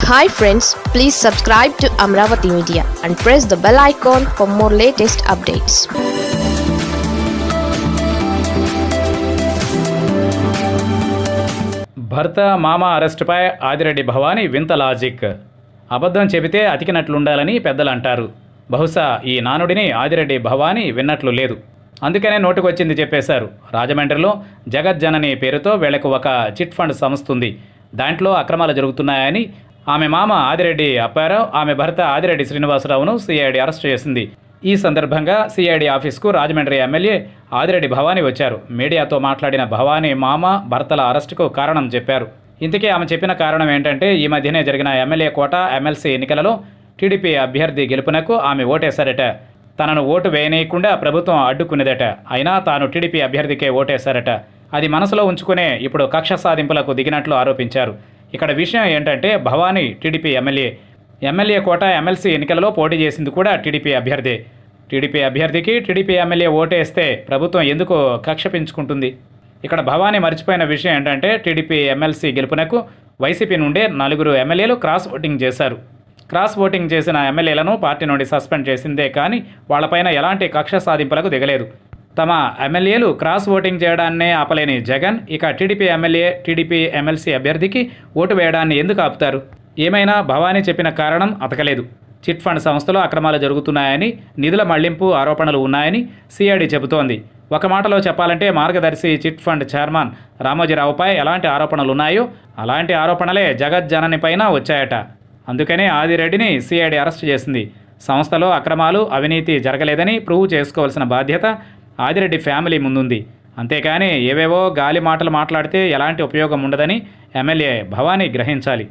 Hi friends please subscribe to Amaravati media and press the bell icon for more latest updates భర్త మామ అరెస్టుపై ఆదిరెడ్డి భవానీ వింత logic. అబద్ధం చెబితే అతికినట్లుండాలని పెద్దలు అంటారు బహుశా ఈ నానుడిని ఆదిరెడ్డి భవానీ విన్నట్లు లేదు. అందుకనే నోటుకొచ్చింది చెప్పేశారు. రాజమండ్రిలో జగజ్జనని పేరుతో వీళ్ళకు ఒక చిట్ ఫండ్ సంస్థ ఉంది దాంట్లో అక్రమాలు జరుగుతున్నాయని ఆమె మామ ఆదిరెడ్డి అప్పారావు ఆమె భర్త ఆదిరెడ్డి శ్రీనివాసరావును సిఐడి అరెస్ట్ చేసింది. ఈ సందర్భంగా సిఐడి ఆఫీస్కు రాజమండ్రి ఎమ్మెల్యే ఆదిరెడ్డి భవానీ వచ్చారు. మీడియాతో మాట్లాడిన భవానీ మామ భర్తల అరెస్టుకు కారణం చెప్పారు. ఇంతకీ ఆమె చెప్పిన కారణం ఏంటంటే ఈ మధ్యనే జరిగిన ఎమ్మెల్యే కోట ఎమ్మెల్సీ ఎన్నికలలో టీడీపీ అభ్యర్థి గెలుపునకు ఆమె ఓటేశారట. తనను ఓటు వేయనీయకుండా ప్రభుత్వం అడ్డుకునేదట. అయినా తాను టీడీపీ అభ్యర్థికే ఓటేశారట. అది మనసులో ఉంచుకునే ఇప్పుడు కక్ష సాధింపులకు దిగినట్లు ఆరోపించారు. ఇక్కడ విషయం ఏంటంటే Bhavani TDP MLA MLA quota MLC ఎన్నికలలో పోటీ చేసింది కూడా టీడీపీ అభ్యర్థి. టీడీపీ అభ్యర్థికి టీడీపీ ఎమ్మెల్యే ఓటేస్తే ప్రభుత్వం ఎందుకు కక్ష పెంచుకుంటుంది ఇక్కడ భవానీ మర్చిపోయిన విషయం ఏంటంటే టీడీపీ ఎమ్మెల్సీ గెలుపునకు వైసీపీ నుండే నలుగురు ఎమ్మెల్యేలు క్రాస్ ఓటింగ్ చేశారు. క్రాస్ ఓటింగ్ చేసిన ఎమ్మెల్యేలను పార్టీ నుండి సస్పెండ్ చేసిందే కానీ వాళ్ళపైన ఎలాంటి కక్ష సాధింపులకు దిగలేదు. తమ ఎమ్మెల్యేలు క్రాస్ ఓటింగ్ చేయడాన్నే ఆపలేని జగన్ ఇక టీడీపీ ఎమ్మెల్యే టీడీపీ ఎమ్మెల్సీ అభ్యర్థికి ఓటు వేయడాన్ని ఎందుకు ఆపుతారు? ఏమైనా భవానీ చెప్పిన కారణం అతకలేదు. చిట్ ఫండ్ సంస్థలో అక్రమాలు జరుగుతున్నాయని నిధుల మళ్ళింపు ఆరోపణలు ఉన్నాయని సిఐడి చెబుతోంది. ఒక మాటలో చెప్పాలంటే మార్గదర్శి చిట్ ఫండ్ చైర్మన్ రామోజీరావుపై ఎలాంటి ఆరోపణలు ఉన్నాయో అలాంటి ఆరోపణలే జగత్ జననిపైన వచ్చాయట. అందుకనే ఆదిరెడ్డిని సిఐడి అరెస్ట్ చేసింది. సంస్థలో అక్రమాలు అవినీతి జరగలేదని ప్రూవ్ చేసుకోవాల్సిన బాధ్యత ఆదిరెడ్డి ఫ్యామిలీ ముందుంది. అంతేకాని ఏవేవో గాలి మాటలు మాట్లాడితే ఎలాంటి ఉపయోగం ఉండదని ఎమ్మెల్యే భవానీ గ్రహించాలి.